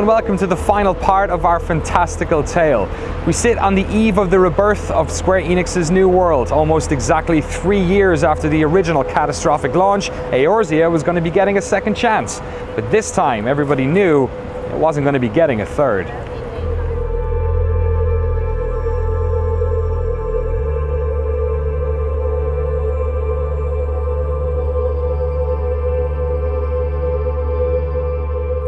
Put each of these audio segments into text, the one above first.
and welcome to the final part of our fantastical tale. We sit on the eve of the rebirth of Square Enix's new world. Almost exactly three years after the original catastrophic launch, Eorzea was going to be getting a second chance. But this time, everybody knew it wasn't going to be getting a third.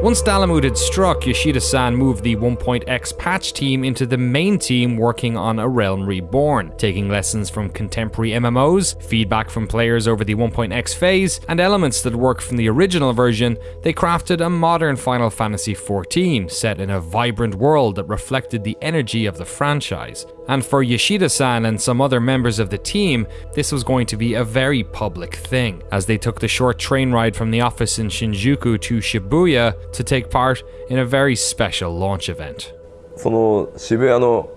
Once Dalamud had struck, Yoshida-san moved the 1.x patch team into the main team working on A Realm Reborn, taking lessons from contemporary MMOs, feedback from players over the 1.x phase, and elements that worked from the original version, they crafted a modern Final Fantasy XIV set in a vibrant world that reflected the energy of the franchise. And for Yoshida-san and some other members of the team, this was going to be a very public thing, as they took the short train ride from the office in Shinjuku to Shibuya to take part in a very special launch event. その渋谷の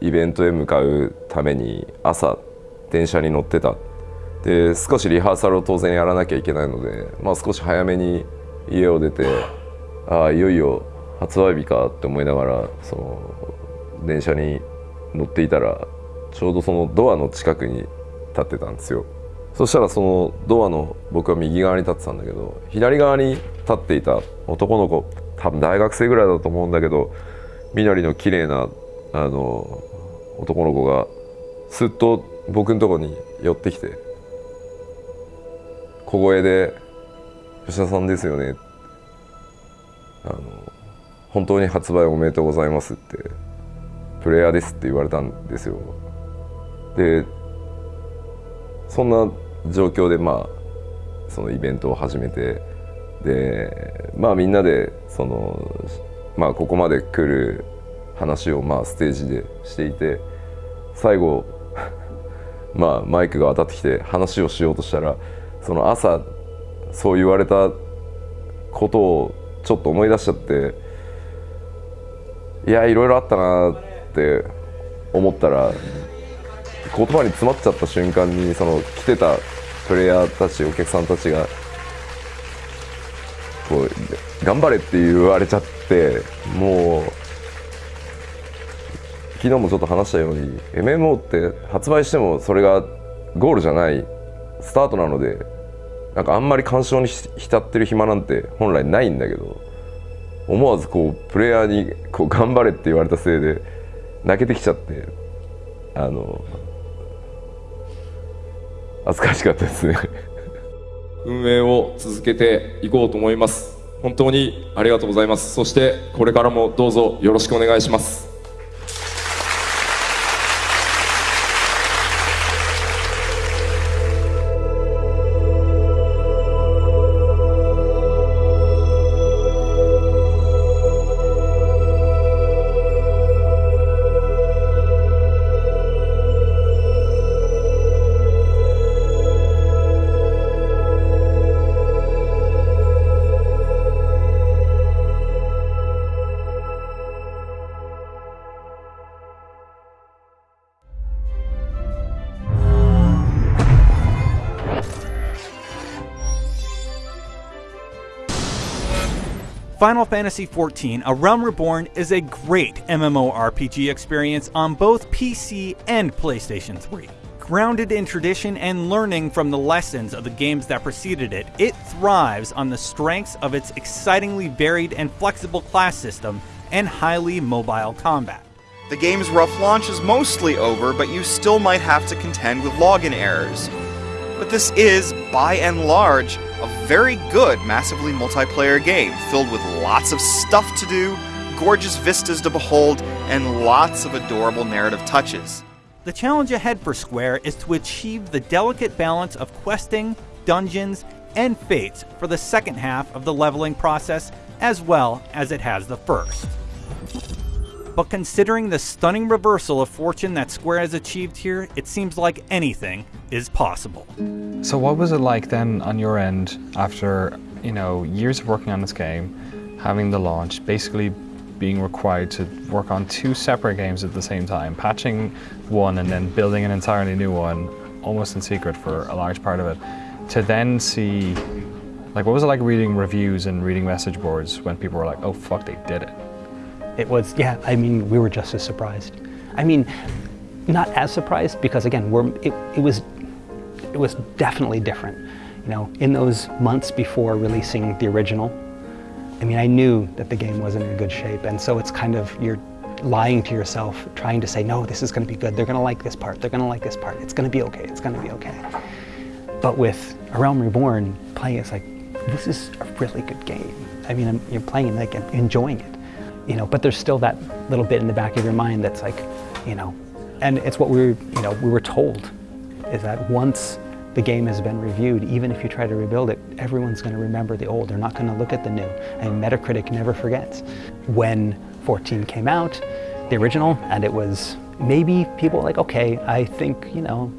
イベントへ向かうために朝電車に乗ってたで少しリハーサルを当然やらなきゃいけないので、まあ、少し早めに家を出てああいよいよ発売日かって思いながらその電車に 乗っていたらちょうどそのドアの近くに立ってたんですよ。そしたらそのドアの僕は右側に立ってたんだけど左側に立っていた男の子多分大学生ぐらいだと思うんだけど緑の綺麗なあの男の子がすっと僕のとこに寄ってきて小声で「吉田さんですよね」あの「本当に発売おめでとうございます」ってプレイヤーですって言われたんですよ。でそんな状況でまあそのイベントを始めてでまあみんなでそのまあここまで来る話をまあステージでしていて最後 まあマイクが当たってきて話をしようとしたらその朝そう言われたことをちょっと思い出しちゃっていやいろいろあったなってって思ったら言葉に詰まっちゃった瞬間にその来てたプレイヤーたちお客さんたちがこう頑張れって言われちゃってもう昨日もちょっと話したように MMO って発売してもそれがゴールじゃないスタートなのでなんかあんまり干渉に浸ってる暇なんて本来ないんだけど思わずこうプレイヤーにこう頑張れって言われたせいで泣けてきちゃってあの恥ずかしかったですね。運営を続けていこうと思います。本当にありがとうございます。そしてこれからもどうぞよろしくお願いします。Final Fantasy XIV A Realm Reborn is a great MMORPG experience on both PC and PlayStation 3. Grounded in tradition and learning from the lessons of the games that preceded it, it thrives on the strengths of its excitingly varied and flexible class system and highly mobile combat. The game's rough launch is mostly over, but you still might have to contend with login errors. But this is, by and large, a very good massively multiplayer game filled with lots of stuff to do, gorgeous vistas to behold, and lots of adorable narrative touches. The challenge ahead for Square is to achieve the delicate balance of questing, dungeons, and fates for the second half of the leveling process as well as it has the first. But considering the stunning reversal of fortune that Square has achieved here, it seems like anything is possible. So what was it like then on your end after, you know, years of working on this game, having the launch, basically being required to work on two separate games at the same time, patching one and then building an entirely new one, almost in secret for a large part of it, to then see Like, what was it like reading reviews and reading message boards when people were like, "Oh fuck, they did it"? It was, yeah. I mean, we were just as surprised. I mean, not as surprised because again, we're it, it was it was definitely different. You know, in those months before releasing the original, I mean, I knew that the game wasn't in good shape, and so it's kind of you're lying to yourself, trying to say, no, this is going to be good. They're going to like this part. They're going to like this part. It's going to be okay. It's going to be okay. But with A Realm Reborn, playing it's like, this is a really good game. I mean, you're playing like enjoying it, you know. But there's still that little bit in the back of your mind that's like, you know, and it's what we were, you know, we were told, is that once the game has been reviewed, even if you try to rebuild it, everyone's going to remember the old. They're not going to look at the new. And Metacritic never forgets. When 14 came out, the original, and it was maybe people like, okay, I think, you know,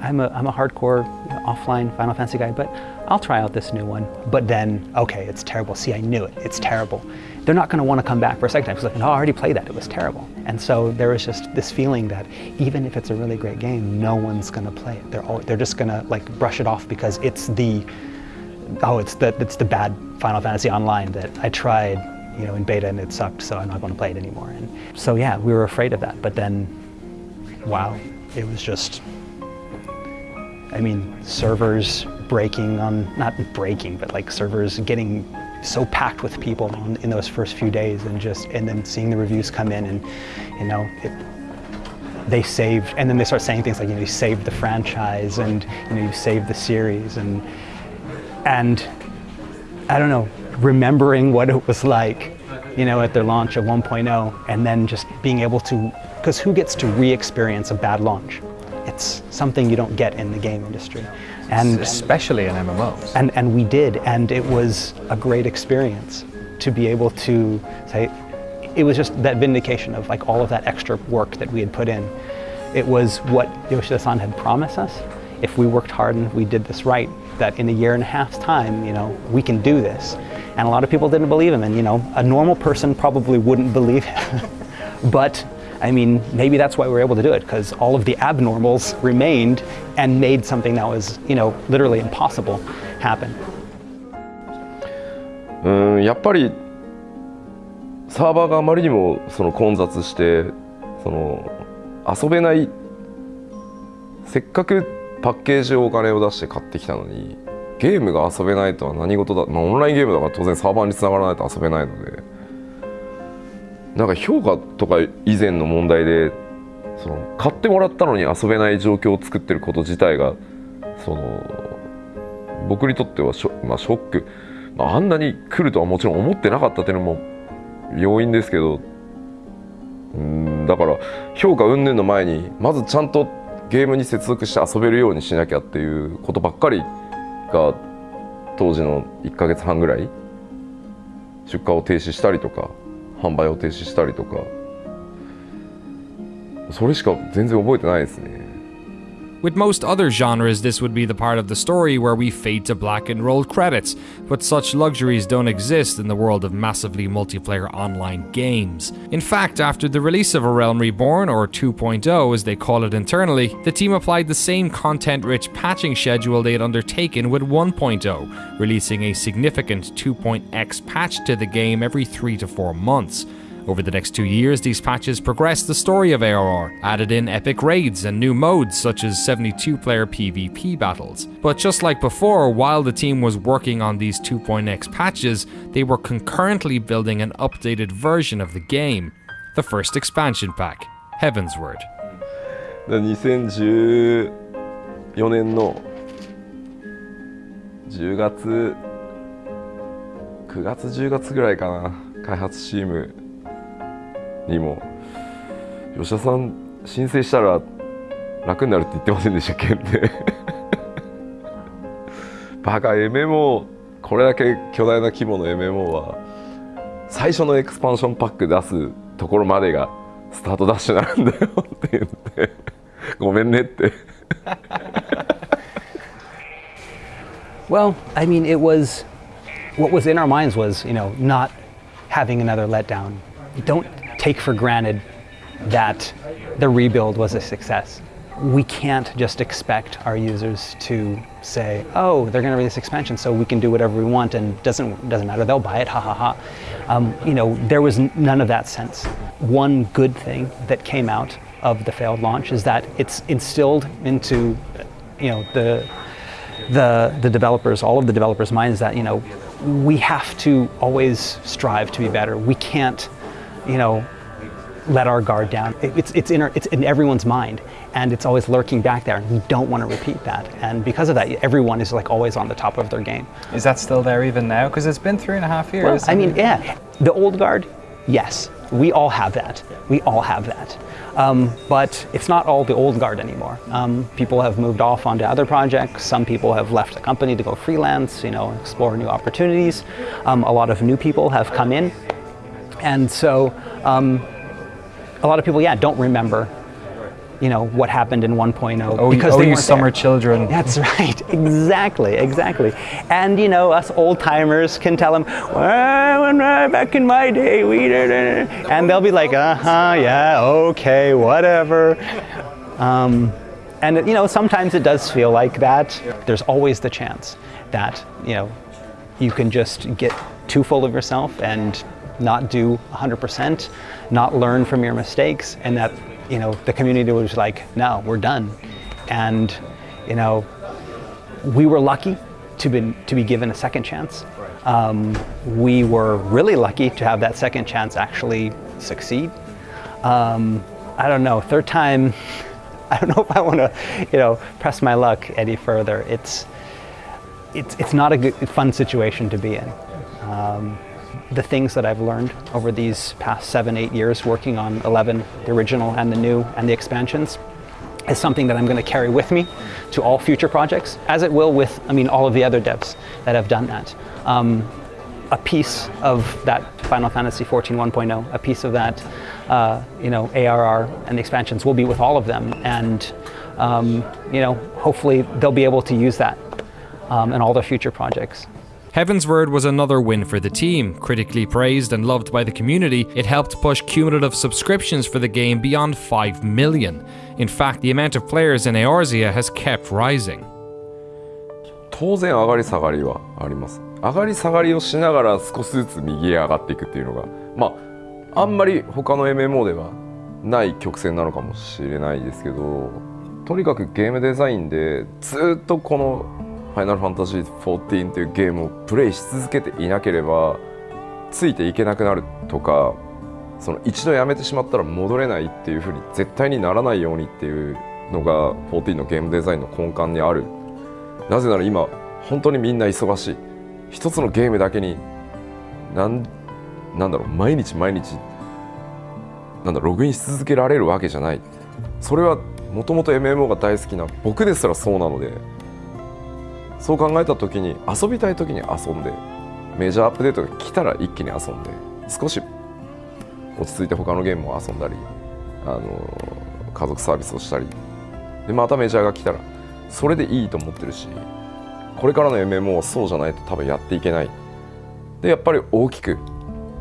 I'm a, I'm a hardcore offline Final Fantasy guy, but I'll try out this new one. But then, okay, it's terrible. See, I knew it. It's terrible. They're not going to want to come back for a second time because, like, no, oh, I already played that. It was terrible. And so there was just this feeling that even if it's a really great game, no one's going to play it. They're all, they're just going to like brush it off because it's the oh, it's the it's the bad Final Fantasy Online that I tried, you know, in beta and it sucked, so I'm not going to play it anymore. And so yeah, we were afraid of that. But then, wow, it was just I mean, servers breaking on, not breaking, but like servers getting so packed with people on, in those first few days and just, and then seeing the reviews come in and, you know, it, they saved, and then they start saying things like, you know, you saved the franchise and, you know, you saved the series and, and I don't know, remembering what it was like, you know, at their launch of 1.0 and then just being able to, because who gets to re-experience a bad launch? It's something you don't get in the game industry. And especially in MMOs. And, and we did, and it was a great experience to be able to say, it was just that vindication of like all of that extra work that we had put in. It was what Yoshida-san had promised us. If we worked hard and we did this right, that in a year and a half's time, you know, we can do this. And a lot of people didn't believe him, and you know, a normal person probably wouldn't believe him. but I mean, maybe that's why we were able to do it, because all of the abnormals remained and made something that was, you know, literally impossible happen. うんやっぱりサーバーがあまりにもその混雑してその遊べないせっかくパッケージをお金を出して買ってきたのにゲームが遊べないとは何事だ、まあ、オンラインゲームだから当然サーバーにつながらないと遊べないのでなんか評価とか以前の問題でその買ってもらったのに遊べない状況を作ってること自体がその僕にとってはショ,、まあ、ショック、まあ、あんなに来るとはもちろん思ってなかったっていうのも要因ですけど。うんだから評価云々の前にまずちゃんとゲームに接続して遊べるようにしなきゃっていうことばっかりが当時の1ヶ月半ぐらい出荷を停止したりとか販売を停止したりとか。それしか全然覚えてないですね。With most other genres, this would be the part of the story where we fade to black and roll credits, but such luxuries don't exist in the world of massively multiplayer online games. In fact, after the release of A Realm Reborn, or 2.0 as they call it internally, the team applied the same content rich patching schedule they had undertaken with 1.0, releasing a significant 2.x patch to the game every 3 to 4 months. Over the next two years, these patches progressed the story of ARR, added in epic raids and new modes such as 72 player PvP battles. But just like before, while the team was working on these 2.x patches, they were concurrently building an updated version of the game, the first expansion pack, Heavensward. 2014年の10月9月10月ぐらいかな開発チーム にも「吉田さん申請したら楽になるって言ってませんでしたっけ?」って バカ MMO これだけ巨大な規模の MMO は最初のエクスパンションパック出すところまでがスタートダッシュなんだよって言って ごめんねって Well, I mean, it was what was in our minds was, you know, not having another letdown. Don't take for granted that the rebuild was a success. we can't just expect our users to say, "Oh, they're going to release expansion, so we can do whatever we want, and doesn't doesn't matter. They'll buy it. Ha ha ha." Um, you know, there was none of that sense. One good thing that came out of the failed launch is that it's instilled into, you know, the the the developers, all of the developers' minds that you know we have to always strive to be better. We can't, you know, let our guard down. It's, it's, in, our, it's in everyone's mind and it's always lurking back there we don't want to repeat that. And because of that, everyone is like always on the top of their game. Is that still there even now? Because it's been three and a half years. Well, I mean, yeah, the old guard, yes, we all have that. We all have that. Um, but it's not all the old guard anymore. Um, people have moved off onto other projects. Some people have left the company to go freelance, you know, explore new opportunities. Um, a lot of new people have come in. And so um, a lot of people, yeah, don't remember you know what happened in 1.0 oh, because oh, they weren't summer there. children. That's right, exactly, exactly. And you know, us old timers can tell them, well, back in my day, we did it, and they'll be like, uh huh, yeah, okay, whatever. Um, and you know, sometimes it does feel like that. There's always the chance that you know you can just get too full of yourself and not do 100%, not learn from your mistakes, and that you know the community was like, no, we're done, and you know we were lucky to be to be given a second chance. Um, we were really lucky to have that second chance actually succeed. Um, I don't know, third time. I don't know if I want to, you know, press my luck any further. It's it's it's not a good, fun situation to be in. Um, the things that I've learned over these past seven, eight years working on 11, the original and the new and the expansions, is something that I'm going to carry with me to all future projects, as it will with, I mean, all of the other devs that have done that. Um, a piece of that Final Fantasy XIV 1.0, a piece of that, uh, you know, ARR and the expansions will be with all of them, and um, you know, hopefully they'll be able to use that um, in all their future projects. Heavensward was another win for the team. Critically praised and loved by the community, it helped push cumulative subscriptions for the game beyond 5 million. In fact, the amount of players in Eorzea has kept rising. 当然上がり下がりはあります上がり下がりをしながら少しずつ右へ上がっていくっていうのがまああんまり他の MMO ではない曲線なのかもしれないですけどとにかくゲームデザインでずっとこのファイナルファンタジー14」というゲームをプレイし続けていなければついていけなくなるとかその一度やめてしまったら戻れないっていうふうに絶対にならないようにっていうのが14のゲームデザインの根幹にある。なぜなら今本当にみんな忙しい。一つのゲームだけになんなんだろう毎日毎日なんだログインし続けられるわけじゃない。それはもともと MMO が大好きな僕ですらそうなのでそう考えた時に遊びたい時に遊んでメジャーアップデートが来たら一気に遊んで少し落ち着いて他のゲームも遊んだりあの家族サービスをしたりでまたメジャーが来たらそれでいいと思ってるしこれからの MMO はそうじゃないと多分やっていけない。でやっぱり大きく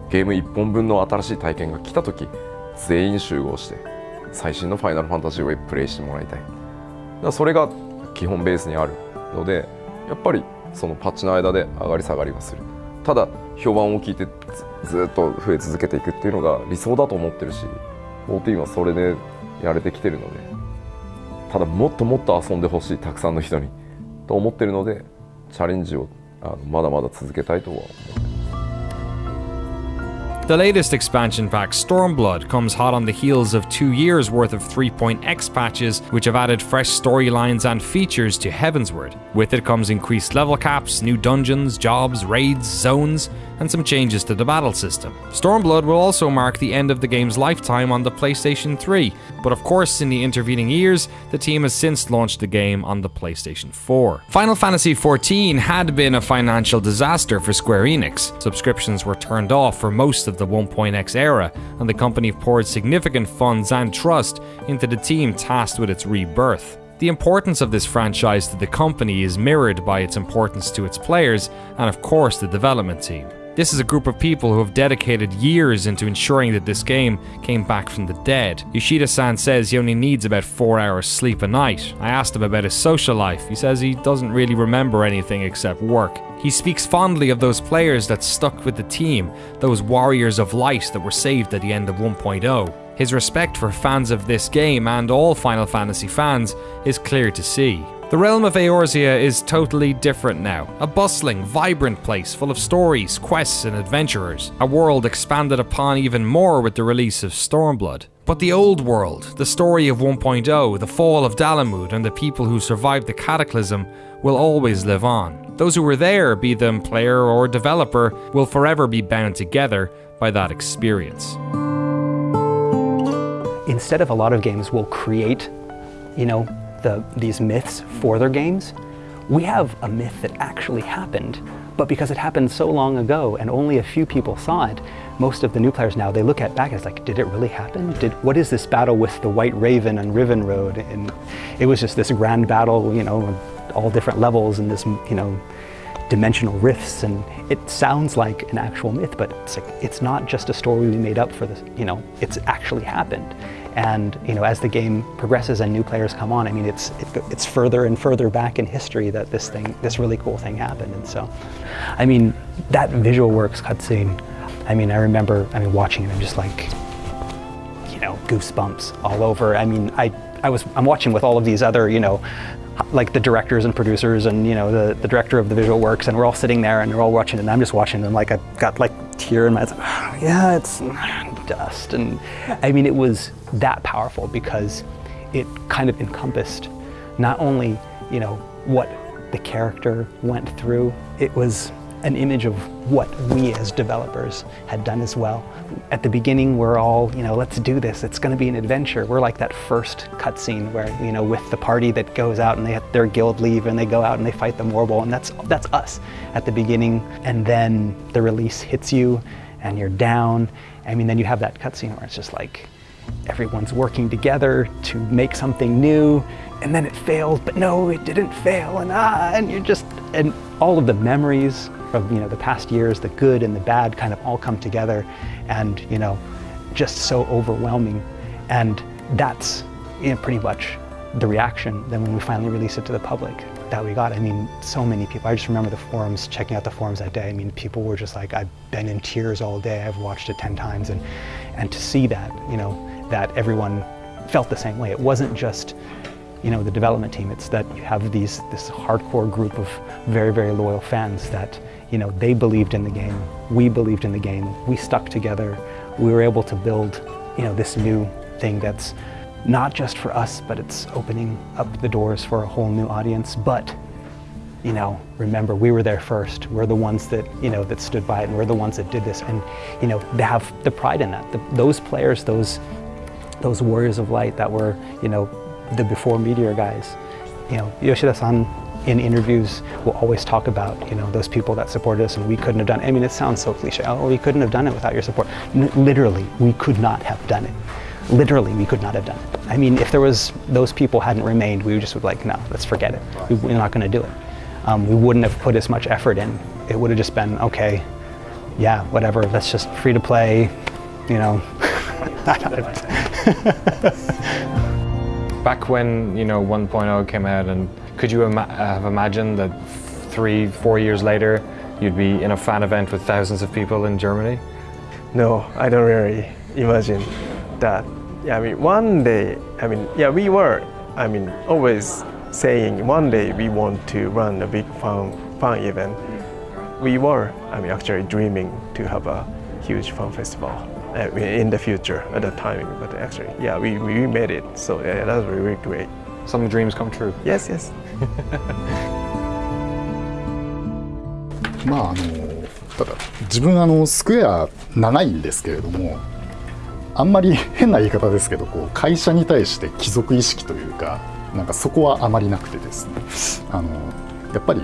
ゲーム1本分の新しい体験が来た時全員集合して最新のファイナルファンタジーをプレイしてもらいたい。だそれが基本ベースにあるのでやっぱりそのパッチの間で上がり下がりはする。ただ評判を聞いてずっと増え続けていくっていうのが理想だと思ってるし14はそれでやれてきてるのでただもっともっと遊んでほしいたくさんの人にと思ってるのでチャレンジをあのまだまだ続けたいとは思ってます。The latest expansion pack, Stormblood, comes hot on the heels of two years worth of 3.x patches, which have added fresh storylines and features to Heavensward. With it comes increased level caps, new dungeons, jobs, raids, zones, and some changes to the battle system. Stormblood will also mark the end of the game's lifetime on the PlayStation 3, but of course, in the intervening years, the team has since launched the game on the PlayStation 4. Final Fantasy XIV had been a financial disaster for Square Enix. Subscriptions were turned off for most of the 1.x era, and the company poured significant funds and trust into the team tasked with its rebirth. The importance of this franchise to the company is mirrored by its importance to its players and, of course, the development team. This is a group of people who have dedicated years into ensuring that this game came back from the dead. Yoshida-san says he only needs about 4 hours sleep a night. I asked him about his social life. He says he doesn't really remember anything except work. He speaks fondly of those players that stuck with the team, those warriors of light that were saved at the end of 1.0. His respect for fans of this game and all Final Fantasy fans is clear to see. The realm of Eorzea is totally different now. A bustling, vibrant place full of stories, quests, and adventurers. A world expanded upon even more with the release of Stormblood. But the old world, the story of 1.0, the fall of Dalamud, and the people who survived the cataclysm will always live on. Those who were there, be them player or developer, will forever be bound together by that experience. Instead of a lot of games will create, you know, the, these myths for their games, we have a myth that actually happened, but because it happened so long ago and only a few people saw it, most of the new players now, they look at back and it's like, did it really happen? Did, what is this battle with the White Raven and Rivenroad? And it was just this grand battle, you know, all different levels and this, you know, dimensional rifts and it sounds like an actual myth but it's like it's not just a story we made up for this you know it's actually happened and you know, as the game progresses and new players come on, I mean, it's it, it's further and further back in history that this thing, this really cool thing happened. And so, I mean, that visual works cutscene. I mean, I remember, I mean, watching it, I'm just like, you know, goosebumps all over. I mean, I I was I'm watching with all of these other, you know, like the directors and producers and you know the, the director of the visual works and we're all sitting there and we're all watching and I'm just watching them like I've got like tear in my eyes. yeah, it's dust. And I mean, it was that powerful because it kind of encompassed not only, you know, what the character went through, it was an image of what we as developers had done as well. At the beginning, we're all, you know, let's do this. It's going to be an adventure. We're like that first cutscene where, you know, with the party that goes out and they have their guild leave and they go out and they fight the Morbol, and that's that's us at the beginning. And then the release hits you, and you're down. I mean, then you have that cutscene where it's just like everyone's working together to make something new, and then it fails, but no, it didn't fail, and ah, and you're just and all of the memories of you know the past years, the good and the bad, kind of all come together, and you know, just so overwhelming, and that's you know, pretty much the reaction then when we finally release it to the public that we got. I mean, so many people. I just remember the forums, checking out the forums that day. I mean, people were just like, I've been in tears all day. I've watched it 10 times. And, and to see that, you know, that everyone felt the same way. It wasn't just, you know, the development team. It's that you have these, this hardcore group of very, very loyal fans that, you know, they believed in the game. We believed in the game. We stuck together. We were able to build, you know, this new thing that's not just for us, but it's opening up the doors for a whole new audience. But, you know, remember, we were there first. We're the ones that, you know, that stood by it, and we're the ones that did this. And, you know, they have the pride in that. The, those players, those, those warriors of light that were, you know, the before Meteor guys, you know, Yoshida-san in interviews will always talk about, you know, those people that supported us and we couldn't have done it. I mean, it sounds so cliche. Oh, we couldn't have done it without your support. N literally, we could not have done it literally we could not have done it. I mean, if there was, those people hadn't remained, we would just would like, no, let's forget it. We, are not going to do it. Um, we wouldn't have put as much effort in. It would have just been, okay, yeah, whatever, that's just free to play, you know. Back when, you know, 1.0 came out and could you ima have imagined that three, four years later, you'd be in a fan event with thousands of people in Germany? No, I don't really imagine that yeah, I mean, one day, I mean, yeah, we were, I mean, always saying one day we want to run a big fun, fun event. We were, I mean, actually dreaming to have a huge fun festival uh, in the future at that time. But actually, yeah, we, we made it. So yeah, that was really great. Some dreams come true. Yes, yes. まああのただ自分あのスクエア長いんですけれども あんまり変な言い方ですけどこう会社に対して貴族意識というかなんかそこはあまりなくてですね。あのやっぱり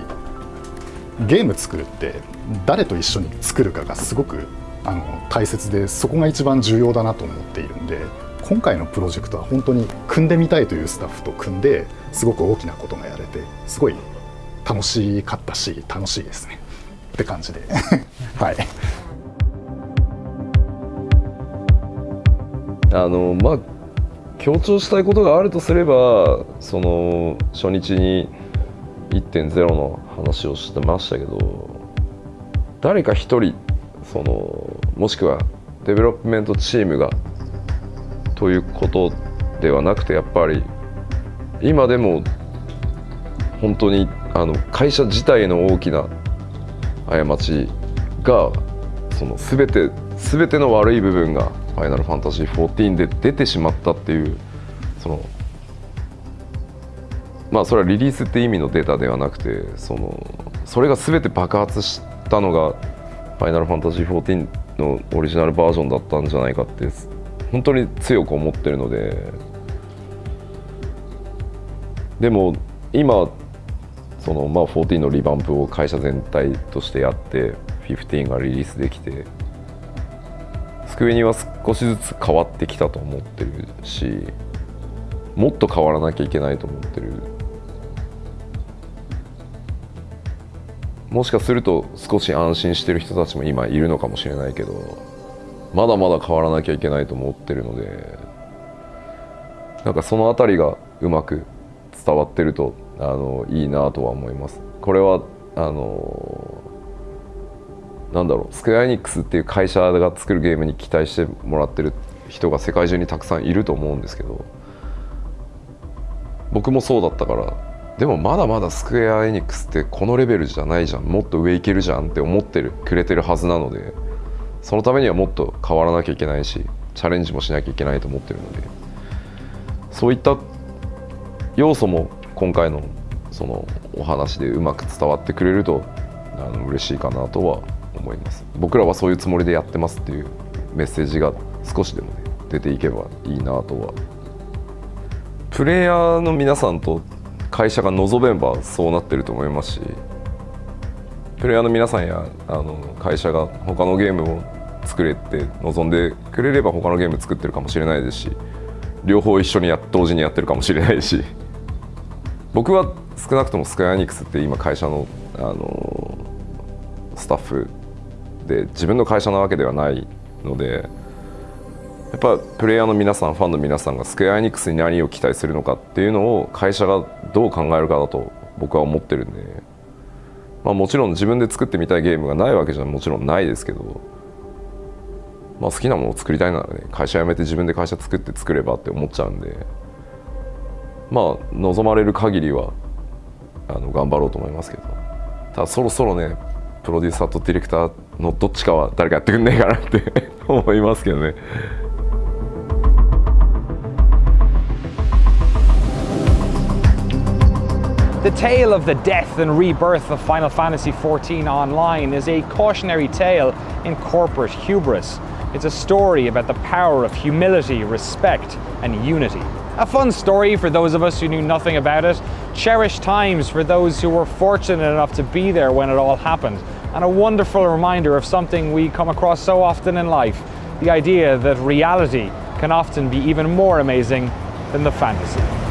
ゲーム作るって誰と一緒に作るかがすごくあの大切でそこが一番重要だなと思っているんで今回のプロジェクトは本当に組んでみたいというスタッフと組んですごく大きなことがやれてすごい楽しかったし楽しいですね。って感じで。はい。あのまあ強調したいことがあるとすればその初日に1.0の話をしてましたけど誰か一人そのもしくはデベロップメントチームがということではなくてやっぱり今でも本当にあの会社自体の大きな過ちがその全て全ての悪い部分が「ファイナルファンタジー14」で出てしまったっていうそのまあそれはリリースって意味のデータではなくてそのそれが全て爆発したのが「ファイナルファンタジー14」のオリジナルバージョンだったんじゃないかって本当に強く思ってるので。でも今そのまあ14のリバンプを会社全体としてやって15がリリースできてスクエニは少しずつ変わってきたと思ってるしもっと変わらなきゃいけないと思ってる。もしかすると少し安心してる人たちも今いるのかもしれないけどまだまだ変わらなきゃいけないと思ってるのでなんかその辺りがうまく伝わってるとあのいいなとは思います。これはあのなんだろうスクエア・エニックスっていう会社が作るゲームに期待してもらってる人が世界中にたくさんいると思うんですけど僕もそうだったからでもまだまだスクエア・エニックスってこのレベルじゃないじゃんもっと上いけるじゃんって思ってるくれてるはずなのでそのためにはもっと変わらなきゃいけないしチャレンジもしなきゃいけないと思ってるのでそういった要素も今回のそのお話でうまく伝わってくれるとあの嬉しいかなとは思います。僕らはそういうつもりでやってますっていうメッセージが少しでもね出ていけばいいなとは。プレイヤーの皆さんと会社が望めばそうなってると思いますしプレイヤーの皆さんやあの会社が他のゲームを作れって望んでくれれば他のゲーム作ってるかもしれないですし両方一緒にや同時にやってるかもしれないし僕は少なくともスクエア・エニックスって今会社のあのスタッフで自分の会社なわけではないのでやっぱプレイヤーの皆さんファンの皆さんがスクエア・エニックスに何を期待するのかっていうのを会社がどう考えるかだと僕は思ってるんで、まあ、もちろん自分で作ってみたいゲームがないわけじゃもちろんないですけど、まあ、好きなものを作りたいならね会社辞めて自分で会社作って作ればって思っちゃうんでまあ望まれる限りはあの頑張ろうと思いますけど。ただそろそろねプロデューサーとディレクターのどっちかは誰かやってくんねえかなって思いますけどね。The tale of the death and rebirth of Final Fantasy XIV Online is a cautionary tale in corporate hubris. It's a story about the power of humility, respect, and unity. A fun story for those of us who knew nothing about it, cherished times for those who were fortunate enough to be there when it all happened, and a wonderful reminder of something we come across so often in life the idea that reality can often be even more amazing than the fantasy.